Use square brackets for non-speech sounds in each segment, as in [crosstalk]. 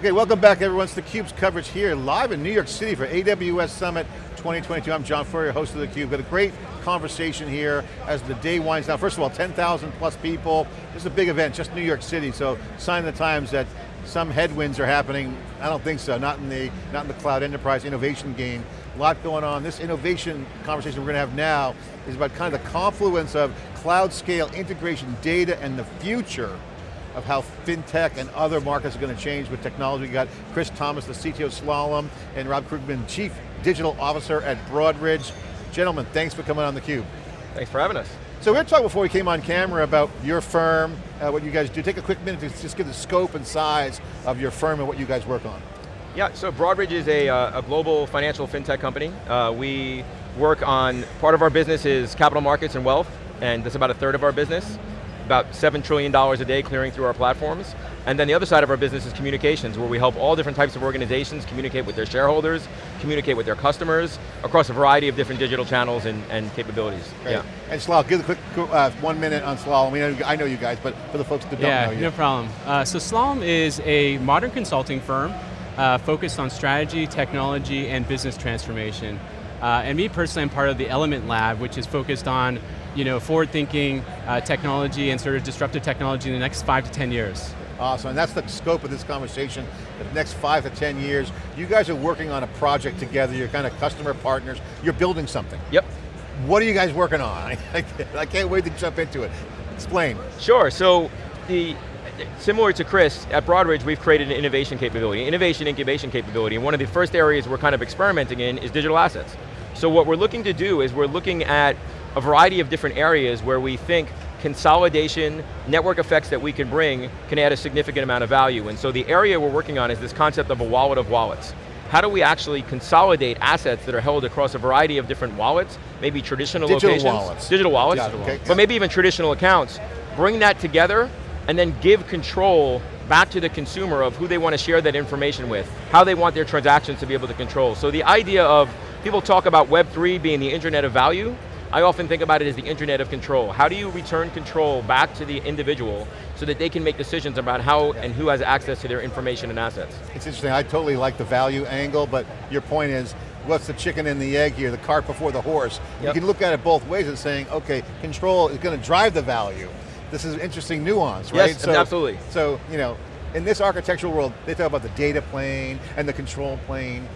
Okay, welcome back everyone. It's theCUBE's coverage here, live in New York City for AWS Summit 2022. I'm John Furrier, host of theCUBE. Got a great conversation here as the day winds down. First of all, 10,000 plus people. This is a big event, just New York City, so sign the times that some headwinds are happening. I don't think so, not in the, not in the cloud enterprise innovation game. A lot going on. This innovation conversation we're going to have now is about kind of the confluence of cloud scale integration data and the future of how fintech and other markets are going to change with technology. We got Chris Thomas, the CTO of Slalom, and Rob Krugman, Chief Digital Officer at Broadridge. Gentlemen, thanks for coming on theCUBE. Thanks for having us. So we were talking before we came on camera about your firm, uh, what you guys do. Take a quick minute to just give the scope and size of your firm and what you guys work on. Yeah, so Broadridge is a, uh, a global financial fintech company. Uh, we work on, part of our business is capital markets and wealth, and that's about a third of our business about $7 trillion a day clearing through our platforms. And then the other side of our business is communications, where we help all different types of organizations communicate with their shareholders, communicate with their customers, across a variety of different digital channels and, and capabilities. Great. Yeah. And Slalom, give a quick uh, one minute on Slalom. I, mean, I know you guys, but for the folks that don't yeah, know you. no problem. Uh, so Slalom is a modern consulting firm uh, focused on strategy, technology, and business transformation. Uh, and me personally, I'm part of the Element Lab, which is focused on you know, forward-thinking uh, technology and sort of disruptive technology in the next five to 10 years. Awesome, and that's the scope of this conversation. The next five to 10 years, you guys are working on a project together, you're kind of customer partners, you're building something. Yep. What are you guys working on? [laughs] I can't wait to jump into it. Explain. Sure, so the, similar to Chris, at Broadridge we've created an innovation capability, innovation incubation capability, and one of the first areas we're kind of experimenting in is digital assets. So what we're looking to do is we're looking at a variety of different areas where we think consolidation, network effects that we can bring can add a significant amount of value. And so the area we're working on is this concept of a wallet of wallets. How do we actually consolidate assets that are held across a variety of different wallets, maybe traditional digital locations. Wallets. Digital wallets. Digital wallets. Okay. But maybe even traditional accounts. Bring that together and then give control back to the consumer of who they want to share that information with, how they want their transactions to be able to control. So the idea of, people talk about Web3 being the internet of value, I often think about it as the internet of control. How do you return control back to the individual so that they can make decisions about how and who has access to their information and assets? It's interesting, I totally like the value angle, but your point is, what's the chicken and the egg here, the cart before the horse? Yep. You can look at it both ways and saying, okay, control is going to drive the value. This is an interesting nuance, right? Yes, so, absolutely. So, you know, in this architectural world, they talk about the data plane and the control plane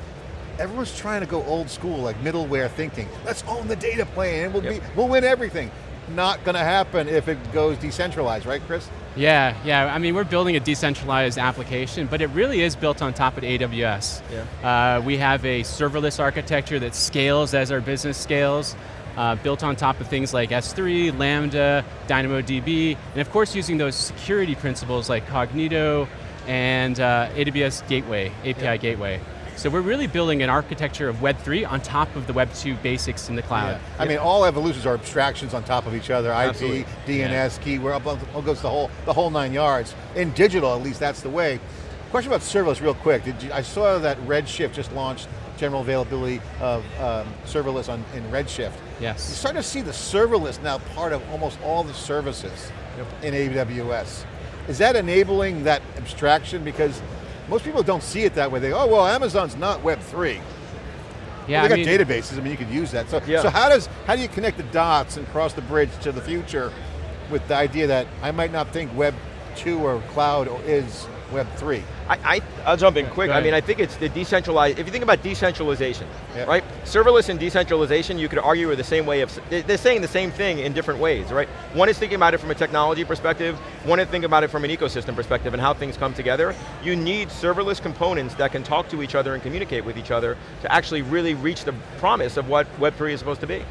everyone's trying to go old school, like middleware thinking. Let's own the data plane and we'll, yep. be, we'll win everything. Not going to happen if it goes decentralized, right Chris? Yeah, yeah, I mean we're building a decentralized application, but it really is built on top of AWS. Yeah. Uh, we have a serverless architecture that scales as our business scales, uh, built on top of things like S3, Lambda, DynamoDB, and of course using those security principles like Cognito and uh, AWS Gateway, API yeah. Gateway. So we're really building an architecture of Web3 on top of the Web2 basics in the cloud. Yeah. I mean, all evolutions are abstractions on top of each other. Absolutely. IP, DNS, yeah. key, where up goes the whole, the whole nine yards. In digital, at least that's the way. Question about serverless real quick. Did you, I saw that Redshift just launched general availability of um, serverless on, in Redshift. Yes. You're starting to see the serverless now part of almost all the services yep. in AWS. Is that enabling that abstraction? Because most people don't see it that way. They go, oh, well, Amazon's not Web3. Yeah, well, they I got mean, databases, I mean, you could use that. So, yeah. so how, does, how do you connect the dots and cross the bridge to the future with the idea that I might not think Web 2 or cloud is Web 3? I, I, will jump in quick. I mean, I think it's the decentralized, if you think about decentralization, yep. right? Serverless and decentralization, you could argue are the same way of, they're saying the same thing in different ways, right? One is thinking about it from a technology perspective, one is thinking about it from an ecosystem perspective and how things come together. You need serverless components that can talk to each other and communicate with each other to actually really reach the promise of what Web3 is supposed to be.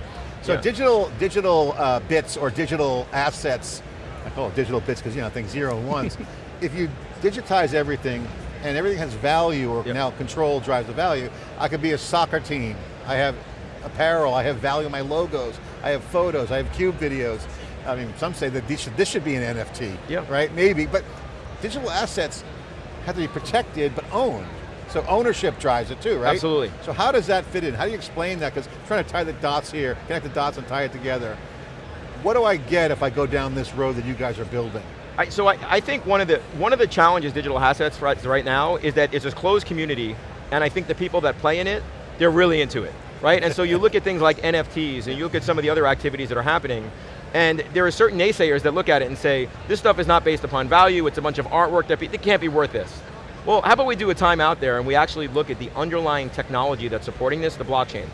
So yeah. digital, digital uh, bits or digital assets, I call it digital bits because you know, things zero and ones, [laughs] if you digitize everything and everything has value or yep. now control drives the value, I could be a soccer team. I have apparel, I have value in my logos, I have photos, I have cube videos. I mean, some say that should, this should be an NFT, yep. right? Maybe, but digital assets have to be protected but owned. So ownership drives it too, right? Absolutely. So how does that fit in? How do you explain that? Because trying to tie the dots here, connect the dots and tie it together. What do I get if I go down this road that you guys are building? I, so I, I think one of the one of the challenges digital assets right, right now is that it's a closed community, and I think the people that play in it, they're really into it, right? and so you look at things like NFTs, and you look at some of the other activities that are happening, and there are certain naysayers that look at it and say, this stuff is not based upon value, it's a bunch of artwork that it can't be worth this. Well, how about we do a time out there and we actually look at the underlying technology that's supporting this, the blockchain,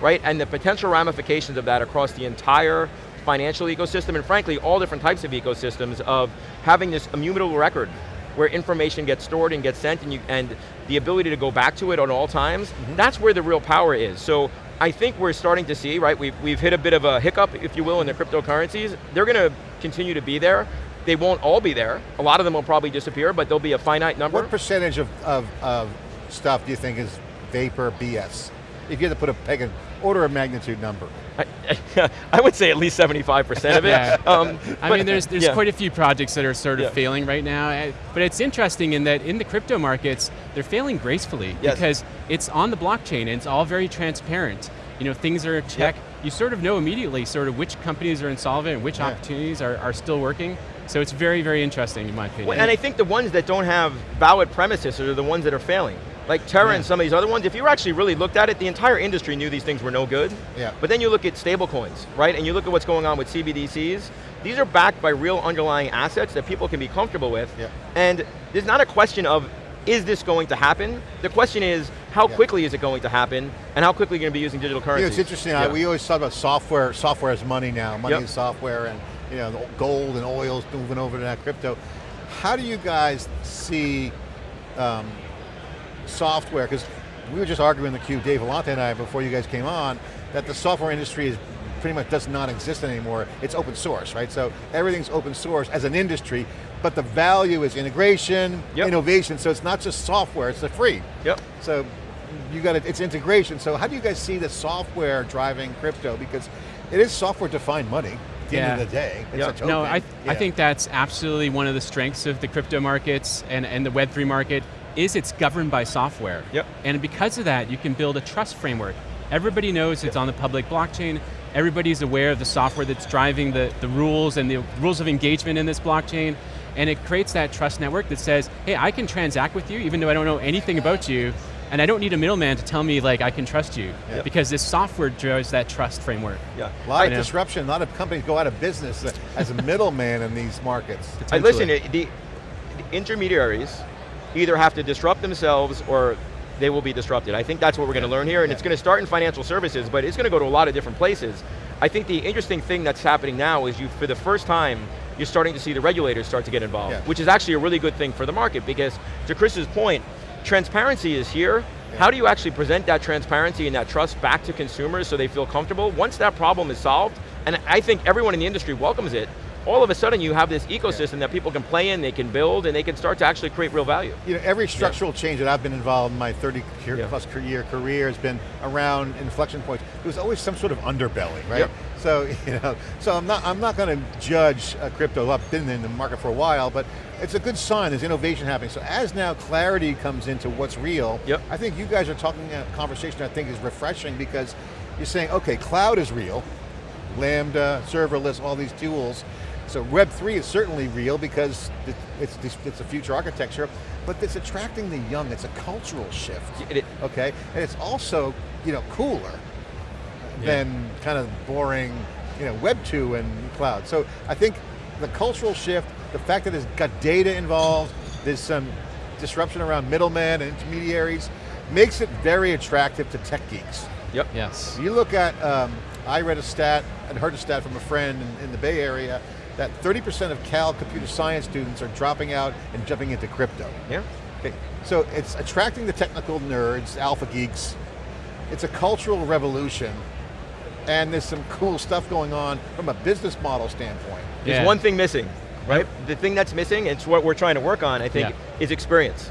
right? And the potential ramifications of that across the entire financial ecosystem, and frankly, all different types of ecosystems of having this immutable record where information gets stored and gets sent and, you, and the ability to go back to it on all times, mm -hmm. that's where the real power is. So I think we're starting to see, right, we've, we've hit a bit of a hiccup, if you will, in the cryptocurrencies. They're going to continue to be there. They won't all be there. A lot of them will probably disappear, but there'll be a finite number. What percentage of, of, of stuff do you think is vapor BS? If you had to put a peg, an order of magnitude number. I, [laughs] I, would say at least 75% of it. yeah. um, I mean, there's, there's yeah. quite a few projects that are sort of yeah. failing right now, eh, but it's interesting in that in the crypto markets, they're failing gracefully yes. because it's on the blockchain and it's all very transparent. You know, things are checked. Yep. You sort of know immediately sort of which companies are insolvent and which opportunities are, are still working. So it's very, very interesting in my opinion. Well, and I think the ones that don't have valid premises are the ones that are failing. Like Terra yeah. and some of these other ones, if you actually really looked at it, the entire industry knew these things were no good. Yeah. But then you look at stablecoins, right? And you look at what's going on with CBDCs, these are backed by real underlying assets that people can be comfortable with. Yeah. And there's not a question of, is this going to happen? The question is, how yeah. quickly is it going to happen, and how quickly are you going to be using digital currency? You know, it's interesting, yeah. we always talk about software, software is money now, money yep. is software, and you know, gold and oil's moving over to that crypto. How do you guys see um, software, because we were just arguing the cube, Dave Vellante and I, before you guys came on, that the software industry is pretty much does not exist anymore. It's open source, right? So everything's open source as an industry, but the value is integration, yep. innovation, so it's not just software, it's the free. Yep. So you got it, it's integration. So how do you guys see the software driving crypto? Because it is software defined money at the yeah. end of the day. Yep. No, I, yeah. I think that's absolutely one of the strengths of the crypto markets and, and the Web3 market is it's governed by software. Yep. And because of that, you can build a trust framework. Everybody knows it's on the public blockchain, everybody's aware of the software that's driving the, the rules and the rules of engagement in this blockchain, and it creates that trust network that says, hey, I can transact with you even though I don't know anything about you, and I don't need a middleman to tell me like I can trust you, yep. because this software drives that trust framework. Yeah, a lot of disruption, a lot of companies go out of business as a middleman in these markets. I listen, the, the intermediaries either have to disrupt themselves or they will be disrupted. I think that's what we're going to learn here, and it's going to start in financial services, but it's going to go to a lot of different places. I think the interesting thing that's happening now is you, for the first time, you're starting to see the regulators start to get involved, yeah. which is actually a really good thing for the market, because to Chris's point, transparency is here, yeah. how do you actually present that transparency and that trust back to consumers so they feel comfortable? Once that problem is solved, and I think everyone in the industry welcomes it, all of a sudden you have this ecosystem yeah. that people can play in, they can build, and they can start to actually create real value. You know, every structural yeah. change that I've been involved in my 30 yeah. plus year career has been around inflection points. There's always some sort of underbelly, right? Yep. So, [laughs] you know, so I'm not, I'm not going to judge uh, crypto. I've been in the market for a while, but it's a good sign, there's innovation happening. So as now clarity comes into what's real, yep. I think you guys are talking a conversation I think is refreshing because you're saying, okay, cloud is real, Lambda, serverless, all these tools, so Web3 is certainly real because it's, it's a future architecture, but it's attracting the young, it's a cultural shift, it, okay? And it's also, you know, cooler yeah. than kind of boring, you know, Web 2 and cloud. So I think the cultural shift, the fact that it's got data involved, there's some disruption around middlemen and intermediaries, makes it very attractive to tech geeks. Yep. Yes. You look at, um, I read a stat, and heard a stat from a friend in, in the Bay Area, that 30% of Cal computer science students are dropping out and jumping into crypto. Yeah. Okay, so it's attracting the technical nerds, alpha geeks. It's a cultural revolution, and there's some cool stuff going on from a business model standpoint. Yeah. There's one thing missing, right? The thing that's missing, it's what we're trying to work on, I think, yeah. is experience.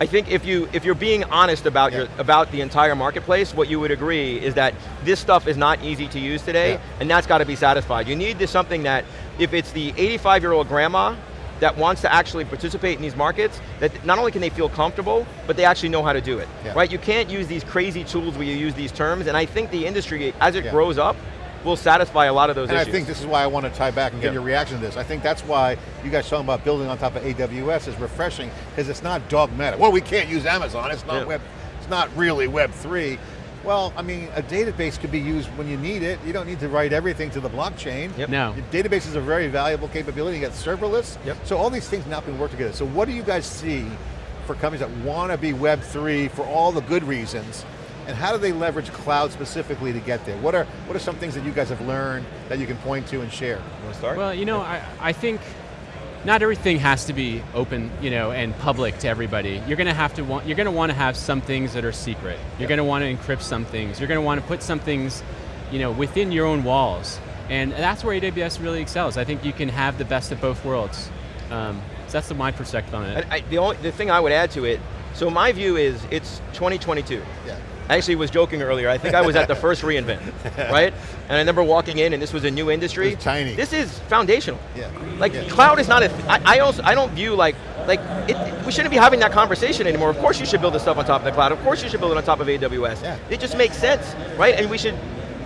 I think if you if you're being honest about yeah. your about the entire marketplace, what you would agree is that this stuff is not easy to use today, yeah. and that's got to be satisfied. You need this something that if it's the 85 year old grandma that wants to actually participate in these markets, that not only can they feel comfortable, but they actually know how to do it, yeah. right? You can't use these crazy tools where you use these terms, and I think the industry, as it grows up, will satisfy a lot of those And issues. I think this is why I want to tie back and get Yeah. your reaction to this. I think that's why you guys talking about building on top of AWS is refreshing, because it's not dogmatic. Well, we can't use Amazon, it's not Yeah. web, it's not really Web 3. Well, I mean, a database could be used when you need it. You don't need to write everything to the blockchain. Yep. No. Your database is a very valuable capability. You got serverless. Yep. So all these things now can work together. So what do you guys see for companies that want to be Web 3 for all the good reasons? And how do they leverage cloud specifically to get there? What are, what are some things that you guys have learned that you can point to and share? You want to start? Well, you know, I, I think not everything has to be open, you know, and public to everybody. You're going to have to want, you're going to want to have some things that are secret. You're going to want to encrypt some things. You're going to want to put some things, you know, within your own walls. And that's where AWS really excels. I think you can have the best of both worlds. Um, so that's the, my perspective on it. I, I, the, only, the thing I would add to it, so my view is it's 2022. Yeah. I actually was joking earlier, I think I was at the [laughs] first reInvent, right? And I remember walking in and this was a new industry. Tiny. This is foundational. Yeah. Like Yeah. cloud is not a, I, I also, I don't view like, like it, we shouldn't be having that conversation anymore. Of course you should build the stuff on top of the cloud. Of course you should build it on top of AWS. Yeah. It just makes sense, right? And we should,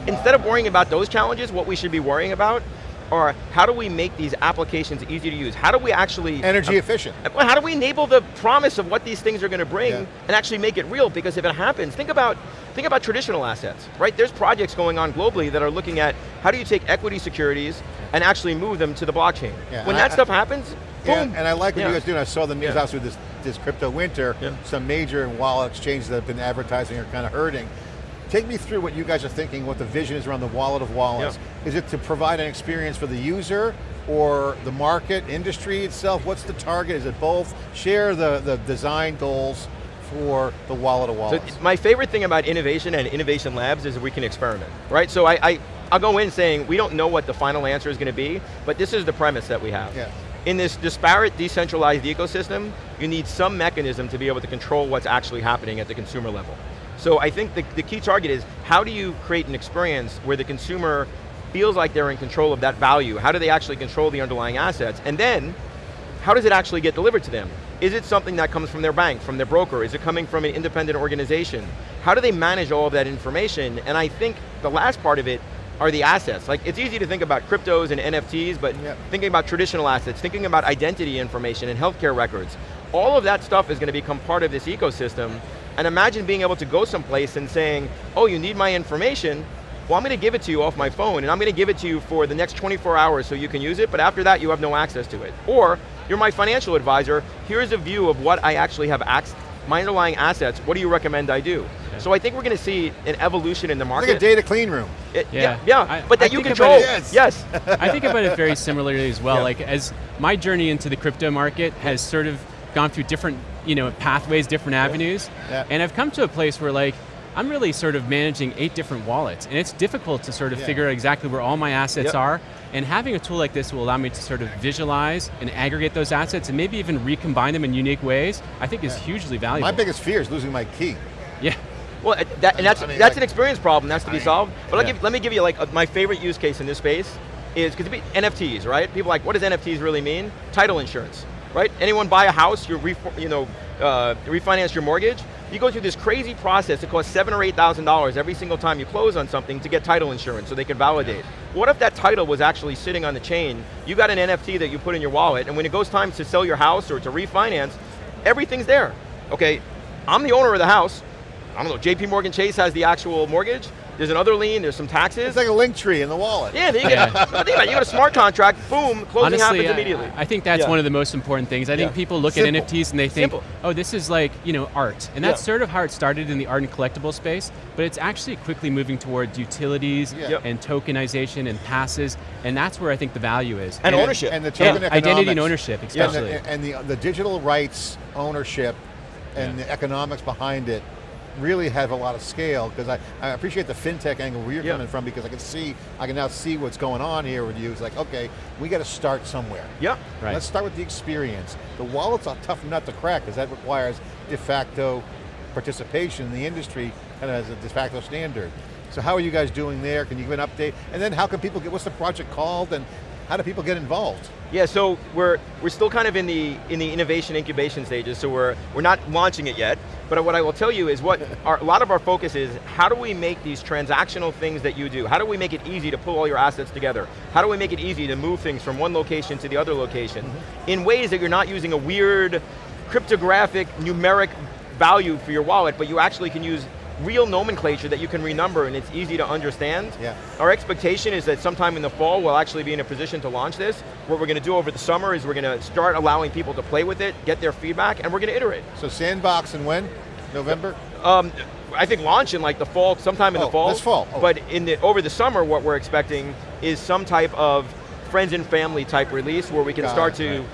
instead of worrying about those challenges, what we should be worrying about are how do we make these applications easy to use? How do we actually Energy efficient. Uh, how do we enable the promise of what these things are going to bring Yeah. and actually make it real? Because if it happens, think about, think about traditional assets, right? There's projects going on globally that are looking at how do you take equity securities and actually move them to the blockchain. Yeah, when that I- stuff happens, Yeah, boom. and I like what Yeah. you guys do, and I saw the news Yeah. obviously this, this crypto winter, some major wallet exchanges that have been advertising are kind of hurting. Take me through what you guys are thinking, what the vision is around the wallet of wallets. Is it to provide an experience for the user, or the market, industry itself? What's the target, is it both? Share the, the design goals for the wallet of So wallets. my favorite thing about innovation and innovation labs is we can experiment, right? So I, I, I'll go in saying we don't know what the final answer is going to be, but this is the premise that we have. Yeah. In this disparate, decentralized ecosystem, you need some mechanism to be able to control what's actually happening at the consumer level. So I think the, the key target is how do you create an experience where the consumer feels like they're in control of that value? How do they actually control the underlying assets? And then, how does it actually get delivered to them? Is it something that comes from their bank, from their broker? Is it coming from an independent organization? How do they manage all of that information? And I think the last part of it are the assets. Like, it's easy to think about cryptos and NFTs, but Yep. thinking about traditional assets, thinking about identity information and healthcare records, all of that stuff is going to become part of this ecosystem. And imagine being able to go someplace and saying, oh, you need my information, well, I'm going to give it to you off my phone, and I'm going to give it to you for the next 24 hours so you can use it, but after that, you have no access to it. Or, you're my financial advisor, here's a view of what I actually have access, my underlying assets, what do you recommend I do? So I think we're going to see an evolution in the It's market. like a data clean room. It- Yeah. yeah, yeah, I- but that I you think control. about it- Yes. I think about it very similarly as well. [laughs] Yeah. Like as my journey into the crypto market has sort of gone through different, you know, pathways, different avenues, Yeah. and I've come to a place where like I'm really sort of managing eight different wallets, and it's difficult to sort of Yeah. figure out exactly where all my assets Yep. are. And having a tool like this will allow me to sort of visualize and aggregate those assets, and maybe even recombine them in unique ways. I think is hugely valuable. My biggest fear is losing my key. yeah. Well, uh, that, and that's, I mean, that's like- an experience problem, that's to be I solved. But yeah. give, let me give you like a, my favorite use case in this space is, because NFTs, right? People are like, what does NFTs really mean? Title insurance, right? Anyone buy a house, you, you know, uh, refinance your mortgage, you go through this crazy process, it costs seven or eight thousand dollars every single time you close on something to get title insurance so they can validate. What if that title was actually sitting on the chain, you got an NFT that you put in your wallet, and when it goes time to sell your house or to refinance, everything's there. Okay, I'm the owner of the house, I don't know, JP Morgan Chase has the actual mortgage, there's another lien, there's some taxes. It's like a link tree in the wallet. yeah, then you, Yeah. get, think about it, you got a smart contract, boom, closing Honestly, happens I- immediately. I, think that's Yeah. one of the most important things. I think people look Simple. at NFTs and they think, Simple. oh, this is like, you know, art. And that's Yeah. sort of how it started in the art and collectible space, but it's actually quickly moving towards utilities Yeah. And tokenization and passes, and that's where I think the value is. And And- ownership. And the Yeah, token identity and economics. ownership, And especially. the, and the, the digital rights ownership and the economics behind it really have a lot of scale because I, I appreciate the fintech angle where you're Yeah. coming from because I can see, I can now see what's going on here with you. It's like, okay, we got to start somewhere. Yep, Right. Let's start with the experience. The wallet's a tough nut to crack because that requires de facto participation in the industry and as a de facto standard. So how are you guys doing there? Can you give an update? And then how can people get, what's the project called and how do people get involved? Yeah, so we're we're still kind of in the in the innovation incubation stages, so we're we're not launching it yet. But what I will tell you is what [laughs] our, a lot of our focus is, how do we make these transactional things that you do? How do we make it easy to pull all your assets together? How do we make it easy to move things from one location to the other location? Mm -hmm. In ways that you're not using a weird cryptographic numeric value for your wallet, but you actually can use real nomenclature that you can renumber and it's easy to understand. Yeah. Our expectation is that sometime in the fall we'll actually be in a position to launch this. What we're going to do over the summer is we're going to start allowing people to play with it, get their feedback, and we're going to iterate. So sandbox and when? November? Um, I think launch in like the fall, sometime in oh, the fall. This fall. Oh. But in the, over the summer, what we're expecting is some type of friends and family type release where we can Got start it, to right.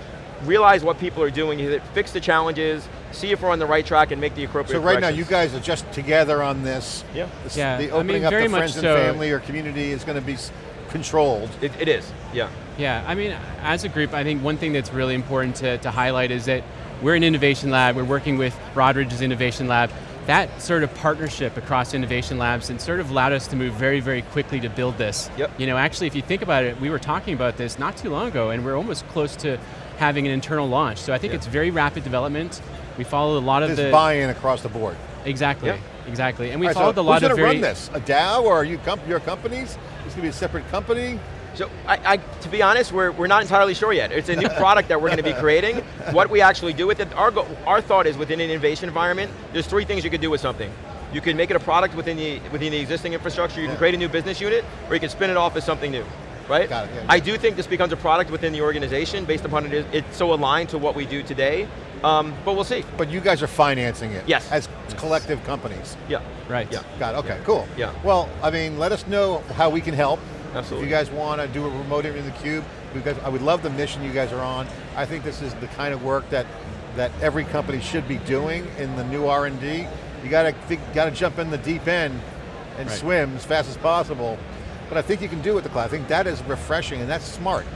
realize what people are doing, fix the challenges, see if we're on the right track and make the appropriate So right now, you guys are just together on this. Yeah. This- Yeah, The I opening mean, up very to friends and so. family or community is going to be controlled. It, it is, yeah. Yeah, I mean, as a group, I think one thing that's really important to, to highlight is that we're an innovation lab, we're working with Broadridge's innovation lab. That sort of partnership across innovation labs and sort of allowed us to move very, very quickly to build this. Yep. You know, actually, if you think about it, we were talking about this not too long ago, and we're almost close to having an internal launch. So I think Yeah. it's very rapid development. We followed a lot of There's the buy-in across the board. exactly, Yeah. exactly, and we All right, so followed a lot of. who's going to run this? A DAO or are you comp your companies? It's going to be a separate company? So, I, I, to be honest, we're, we're not entirely sure yet. It's a new product that we're going to be creating. [laughs] What we actually do with it, our, go, our thought is within an innovation environment, there's three things you could do with something. You can make it a product within the, within the existing infrastructure, you Yeah. can create a new business unit, or you can spin it off as something new, right? Got it, yeah, I yeah. do think this becomes a product within the organization based upon it is, it's so aligned to what we do today, um, but we'll see. But you guys are financing it. Yes. As collective companies. Yeah. right. Yeah. Got it, okay, cool. Yeah. Well, I mean, let us know how we can help. Absolutely. If you guys want to do a remote interview in the cube, you I would love the mission you guys are on. I think this is the kind of work that that every company should be doing in the new R&D. You got to got to jump in the deep end and Right. swim as fast as possible. But I think you can do it with the cloud. I think that is refreshing and that's smart.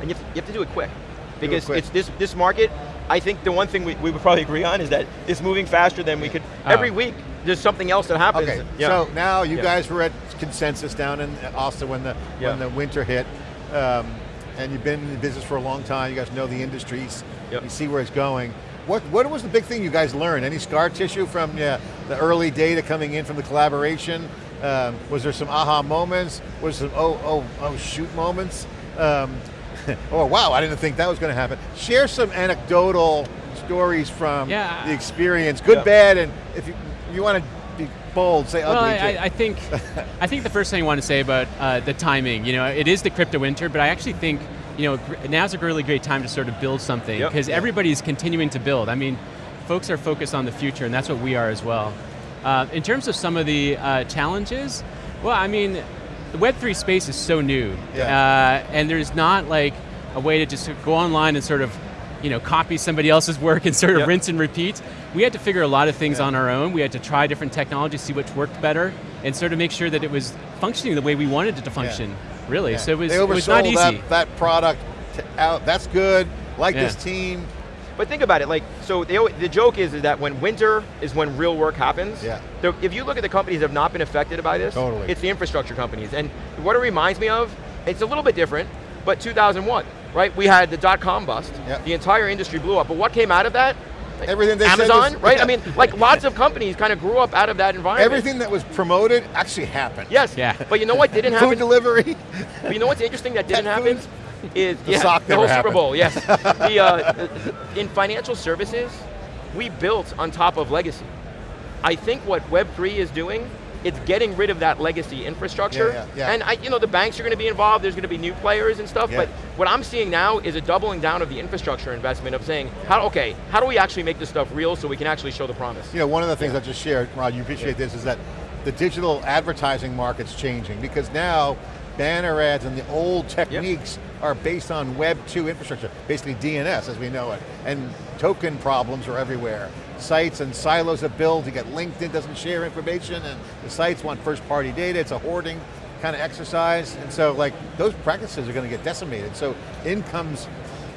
And you have, to, you have to do it quick. Do it Because quick. it's this, this market, I think the one thing we, we would probably agree on is that it's moving faster than we could, Oh. every week there's something else that happens. Okay, Yeah. so now you Yeah. guys were at consensus down in Austin when the Yeah. when the winter hit, um, and you've been in the business for a long time. You guys know the industries. Yep. You see where it's going. What what was the big thing you guys learned? Any scar tissue from yeah, the early data coming in from the collaboration? Um, was there some aha moments? Was there some oh oh oh shoot moments? Um, [laughs] oh wow, I didn't think that was going to happen. Share some anecdotal stories from Yeah. the experience, good, Yeah. bad, and if you you want to be bold, say Well, ugly I. I, I think, I think the first thing I want to say about uh, the timing, you know, it is the crypto winter, but I actually think, you know, now's a really great time to sort of build something Yep. because everybody's continuing to build. I mean, folks are focused on the future, and that's what we are as well. Uh, in terms of some of the uh, challenges, well, I mean, the Web3 space is so new, Yeah. uh, and there's not like a way to just go online and sort of, you know, copy somebody else's work and sort of Yep. rinse and repeat. We had to figure a lot of things Yeah. on our own. We had to try different technologies, see which worked better, and sort of make sure that it was functioning the way we wanted it to function, really. Yeah. So it was, it was not easy. That, that product out. That's good. Like Yeah. this team. But think about it, like, so they, the joke is, is that when winter is when real work happens. Yeah. So if you look at the companies that have not been affected by this, Totally. it's the infrastructure companies. And what it reminds me of, it's a little bit different, but 2001, right? We had the dot-com bust, Yep. the entire industry blew up, but what came out of that? Everything they said Amazon, was- right? yeah. I mean, like lots of companies kind of grew up out of that environment. Everything that was promoted actually happened. Yes, Yeah. but you know what didn't happen? [laughs] Food happen? delivery. But you know what's interesting that didn't Pet happen? foods? Is The yeah, the whole never Super. Bowl, yes. [laughs] the, uh, in financial services, we built on top of legacy. I think what Web3 is doing, it's getting rid of that legacy infrastructure. Yeah, yeah, yeah. And I, you know, the banks are going to be involved, there's going to be new players and stuff, Yeah. but what I'm seeing now is a doubling down of the infrastructure investment of saying, how, okay, how do we actually make this stuff real so we can actually show the promise? You know, one of the things I just shared, Rob, you appreciate this, is that the digital advertising market's changing because now banner ads and the old techniques are based on Web 2 infrastructure, basically DNS as we know it, and token problems are everywhere. Sites and silos of build, you got LinkedIn doesn't share information and the sites want first party data, it's a hoarding kind of exercise, and so like those practices are going to get decimated. So incomes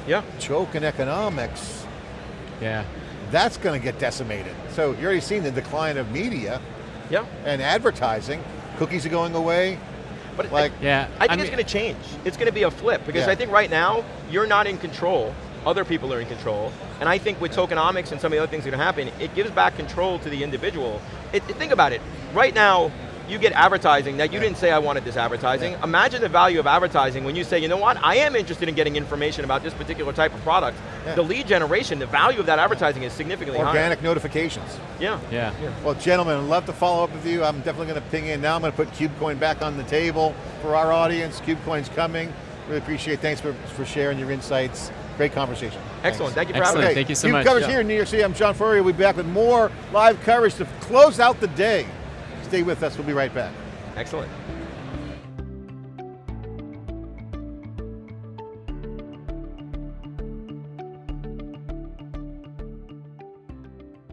Yeah. token economics, yeah. that's going to get decimated. So you're already seeing the decline of media Yeah. and advertising. Cookies are going away. But Like, Yeah, I think I it's going to change. It's going to be a flip because Yeah. I think right now you're not in control. Other people are in control, and I think with tokenomics and some of the other things that are going to happen, it gives back control to the individual. It, it- think about it. Right now, you get advertising that you didn't say I wanted this advertising. Imagine the value of advertising when you say, you know what, I am interested in getting information about this particular type of product. Yeah. The lead generation, the value of that advertising is significantly organic notifications. higher. Yeah. Yeah. Well, gentlemen, I'd love to follow up with you. I'm definitely going to ping in now. I'm going to put KubeCoin back on the table for our audience. KubeCoin's coming. Really appreciate. Thanks for, for sharing your insights. Great conversation. Excellent. Thank you for Excellent. having me. Thank you so Cube much. coverage Yeah. here in New York City. I'm John Furrier. We'll be back with more live coverage to close out the day. Stay with us. We'll be right back. Excellent.